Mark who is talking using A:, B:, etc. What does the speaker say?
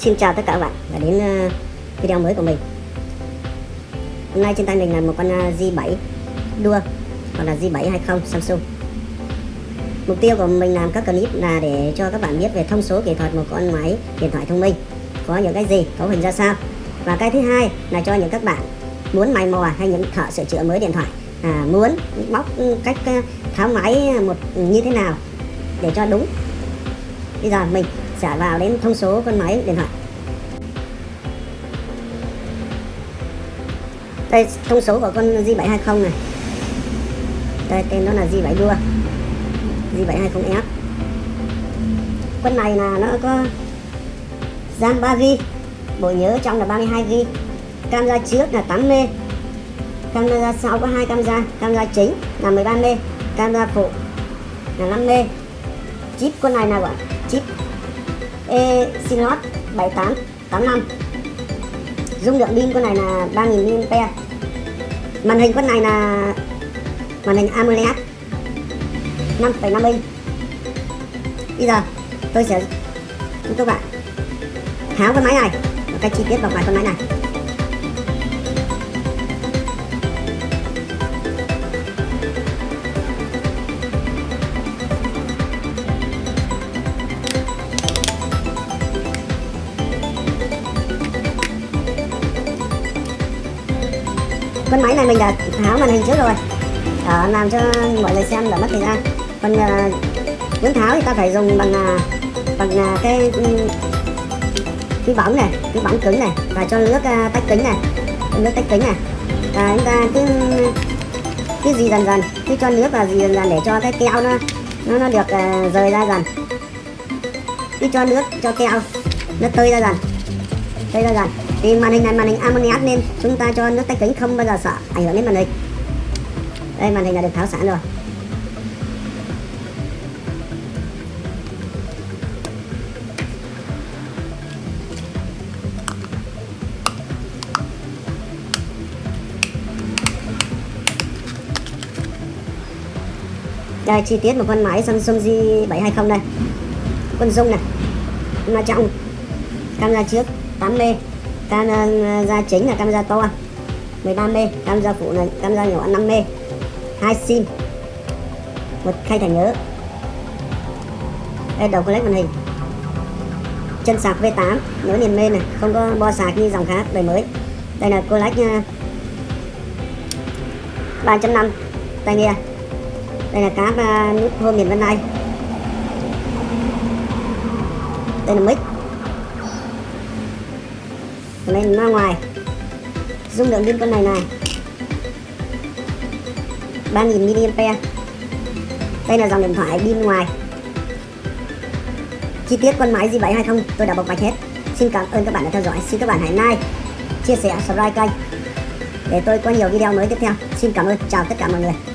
A: Xin chào tất cả các bạn và đến ờ, video mới của mình. Hôm nay trên tay mình là một con ờ, G7 đua hoặc là G720 Samsung. Mục tiêu của mình làm các clip là để cho các bạn biết về thông số kỹ thuật một con máy điện thoại thông minh. Có những cái gì, cấu hình ra sao? Và cái thứ hai là cho những các bạn muốn mày mò hay những thợ sửa chữa mới điện thoại à, muốn bóc cách ờ, tháo máy một như thế nào để cho đúng. Bây giờ mình trả vào đến thông số con máy, điện thoại. Đây, thông số của con G720 này. Đây, tên đó là G7 đua G720F con này là nó có RAM 3GB bộ nhớ trong là 32GB camera trước là 8M camera sau có hai camera camera chính là 13M camera phụ là 5M chip con này là gọi chip Exynos 7885 dung lượng pin con này là 3000 mAh. Màn hình con này là màn hình AMOLED 5,5 inch. Bây giờ tôi sẽ giúp các bạn tháo cái máy này và cách chi tiết vào ngoài con máy này. Con máy này mình đã tháo màn hình trước rồi. Đó, làm cho mọi người xem đã mất thời gian. Còn uh, muốn tháo thì ta phải dùng bằng uh, bằng uh, cái ừ, cái bóng này cái bóng cứng này và cho nước uh, tách kính này. Nước tách kính này. Và chúng ta cứ cứ gì dần dần cứ cho nước vào gì dần dần để cho cái keo nó nó nó được uh, rời ra dần. Cứ cho nước cho keo nó tơi ra dần tơi ra dần thì màn hình này, màn hình AMOLED nên chúng ta cho nước tách kính không bao giờ sợ, ảnh hưởng đến màn hình. Đây, màn hình đã được tháo sẵn rồi. Đây, chi tiết một con máy Samsung G720 đây. Con dung này. Nó trong camera trước 8M camera ờ, chính là camera to 13M camera phụ là camera nhỏ 5M hai sim một khay thẻ nhớ đây đầu collect màn hình. Chân sạc V8 nhớ liền mê này không có bo sạc như dòng khác đời mới. Đây là collect uh, 3.5 tai nghe. Đây là cáp uh, ờ, nút home miền bên này đây là mic lên ra ngoài. Dung lượng pin con này này. 3000 mAh đây là dòng điện thoại pin ngoài. Chi tiết con máy G720 tôi đã bộc bạch hết. Xin cảm ơn các bạn đã theo dõi. Xin các bạn hãy like, chia sẻ, subscribe kênh để tôi có nhiều video mới tiếp theo. Xin cảm ơn. Chào tất cả mọi người.